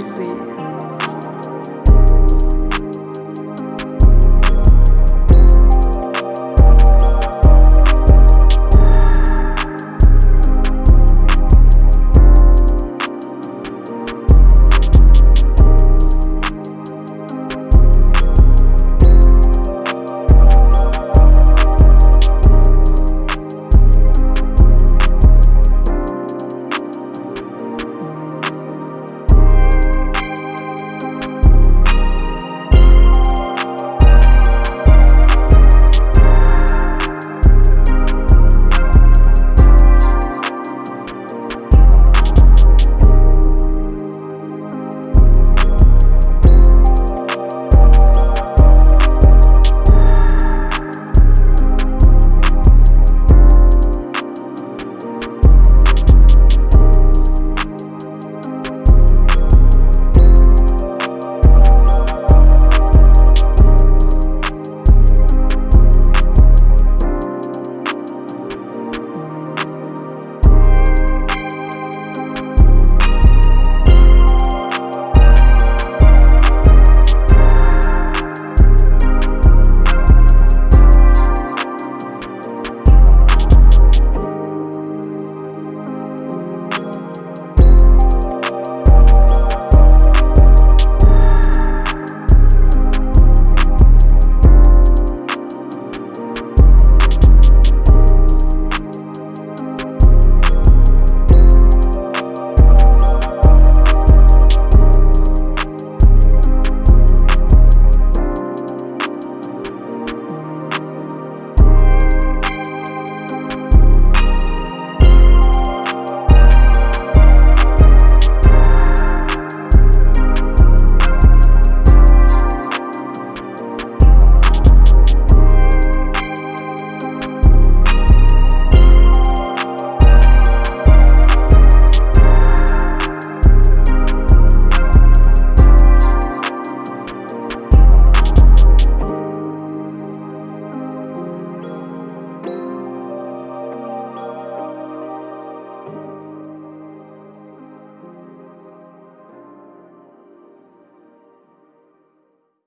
sim